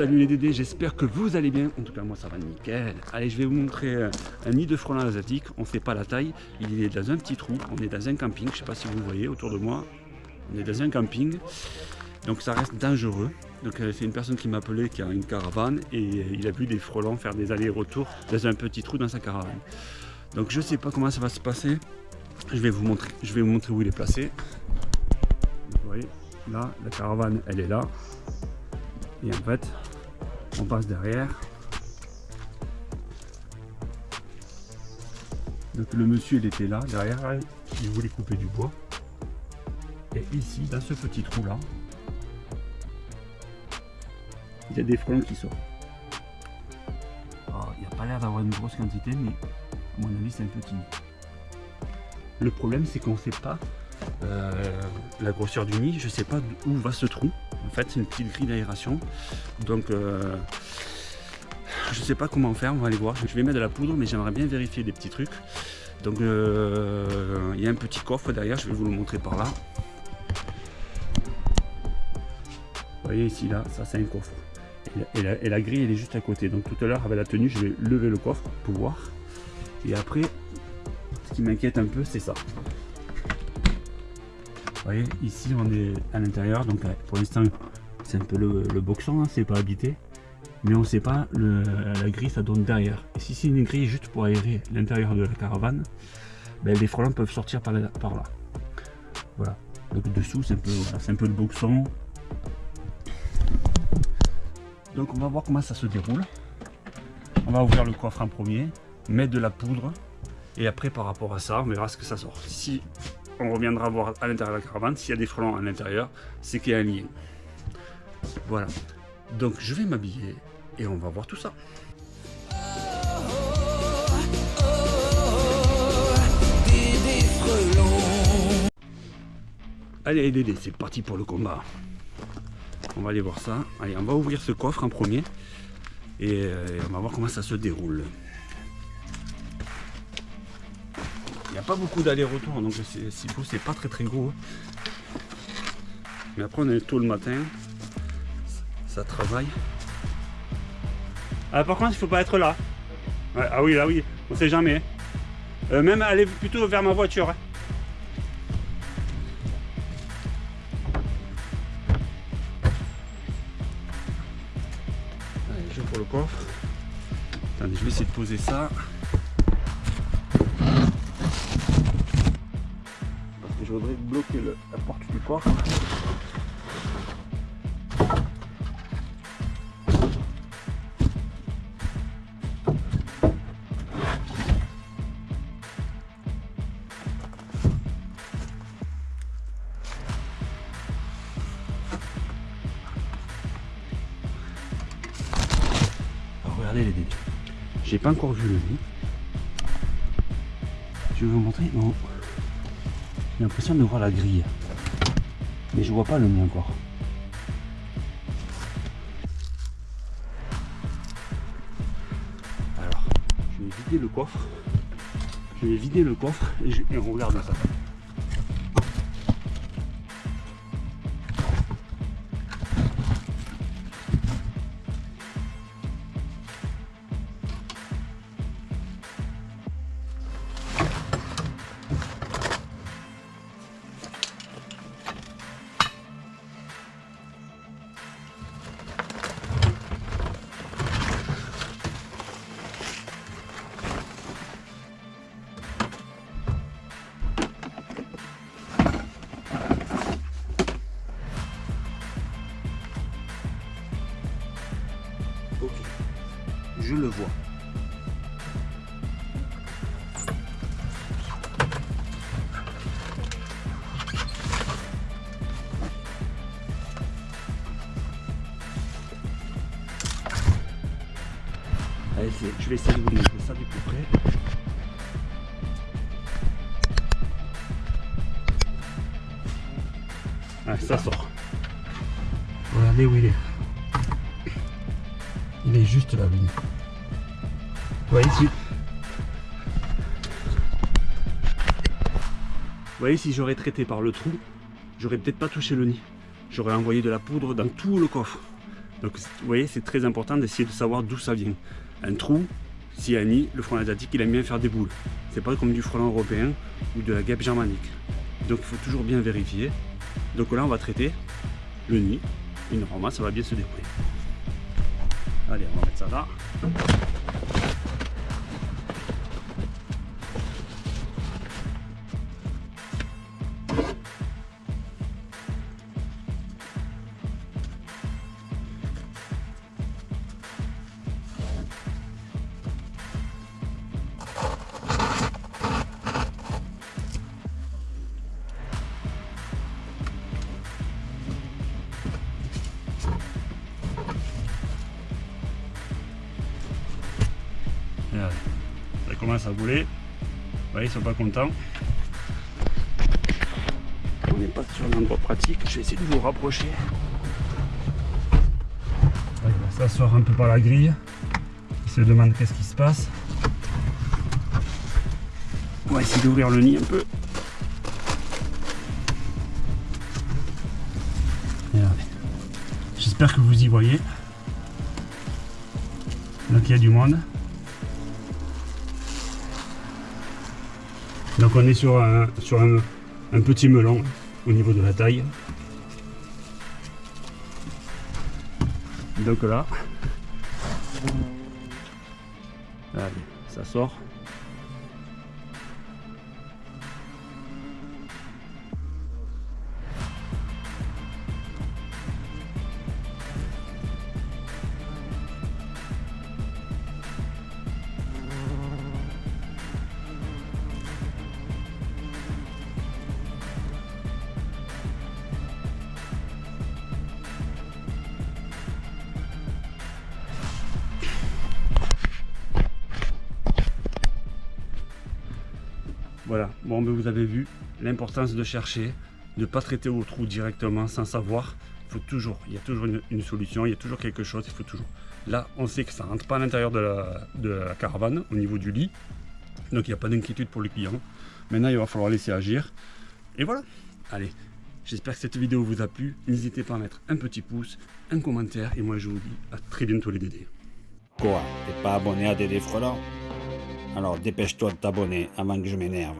Salut les Dédés, j'espère que vous allez bien. En tout cas, moi ça va nickel. Allez, je vais vous montrer euh, un nid de frelons asiatique. On ne sait pas la taille. Il est dans un petit trou. On est dans un camping. Je ne sais pas si vous voyez autour de moi. On est dans un camping. Donc ça reste dangereux. Donc euh, c'est une personne qui m'a appelé qui a une caravane et euh, il a vu des frelons faire des allers-retours dans un petit trou dans sa caravane. Donc je ne sais pas comment ça va se passer. Je vais vous montrer, je vais vous montrer où il est placé. Vous voyez, là, la caravane, elle est là. Et en fait, on passe derrière. Donc le monsieur, il était là, derrière, il voulait couper du bois. Et ici, dans ce petit trou là, il y a des frelons qui sortent. il n'y a pas l'air d'avoir une grosse quantité, mais à mon avis, c'est un petit. Le problème, c'est qu'on ne sait pas euh, la grosseur du nid, je ne sais pas où va ce trou. En fait, une petite grille d'aération. Donc, euh, je ne sais pas comment faire, on va aller voir. Je vais mettre de la poudre, mais j'aimerais bien vérifier des petits trucs. Donc, euh, il y a un petit coffre derrière, je vais vous le montrer par là. Vous voyez ici, là, ça c'est un coffre. Et la, et la, grille, elle est juste à côté. Donc tout à l'heure, avec la tenue, je vais lever le coffre pour voir. Et après, ce qui m'inquiète un peu, c'est ça. Vous voyez, ici on est à l'intérieur, donc pour l'instant c'est un peu le, boxon, hein, c'est pas habité. Mais on sait pas, la grille ça donne derrière. Et si c'est une grille juste pour aérer l'intérieur de la caravane, ben, les frelons peuvent sortir par là. Par là. Voilà. Donc dessous c'est un, peu, un peu le boxon. Donc on va voir comment ça se déroule. On va ouvrir le coffre en premier, mettre de la poudre, et après par rapport à ça, on verra ce que ça sort. Si on reviendra voir à l'intérieur de la caravane. S'il y a des frelons à l'intérieur, c'est qu'il y a un lien. Voilà. Donc je vais m'habiller et on va voir tout ça. Allez Dédé, c'est parti pour le combat. On va aller voir ça. Allez, on va ouvrir ce coffre en premier. Et euh, on va voir comment ça se déroule. Il n'y a pas beaucoup d'aller-retour, donc s'il faut, c'est pas très très gros. Mais après, on est tôt le matin. Ça travaille. Ah, par contre, il faut pas être là. ah oui, là oui, on sait jamais. Euh, même aller plutôt vers ma voiture. Hein. Allez, je pour le coffre. Attendez, je vais essayer de poser ça. Je voudrais bloquer la porte du coffre. regardez les dégâts. J'ai pas encore vu le lit. Je vais vous montrer. Non. J'ai l'impression de voir la grille. Mais je vois pas le mien encore. Alors, je vais vider le coffre. Je vais vider le coffre et, je, et on regarde ça. Allez, je vais essayer de vous montrer ça du plus près. Ah, ça sort. Regardez où il est. Il est juste là, oui. Vous voyez si... Si j'aurais traité par le trou, j'aurais peut-être pas touché le nid. J'aurais envoyé de la poudre dans tout le coffre. Donc vous voyez, c'est très important d'essayer de savoir d'où ça vient. Un trou, a un nid, le frelon asiatique, il aime bien faire des boules. C'est pas comme du frelon européen ou de la guêpe germanique. Donc il faut toujours bien vérifier. Donc là, on va traiter le nid. Et normalement, ça va bien se dérouler. Allez, on va mettre ça là. Commence à bouler. Ils sont pas contents. On n'est pas sur un endroit pratique. Je vais essayer de vous rapprocher. ça sort un peu par la grille. Il se demande qu'est-ce qui se passe. On va essayer d'ouvrir le nid un peu. J'espère que vous y voyez. Donc il y a du monde. Donc on est sur un, petit melon au niveau de la taille. Donc là, allez, ça sort. Voilà, bon ben vous avez vu l'importance de chercher, de ne pas traiter au trou directement sans savoir. Il faut toujours, il y a toujours une, solution, il y a toujours quelque chose, il faut toujours. Là, on sait que ça rentre pas à l'intérieur de la, caravane, au niveau du lit. Donc il n'y a pas d'inquiétude pour le client. Maintenant, il va falloir laisser agir. Et voilà. Allez, j'espère que cette vidéo vous a plu. N'hésitez pas à mettre un petit pouce, un commentaire. Et moi, je vous dis à très bientôt les Dédés. Quoi? T'es pas abonné à Dédé Frelant alors dépêche-toi de t'abonner avant que je m'énerve.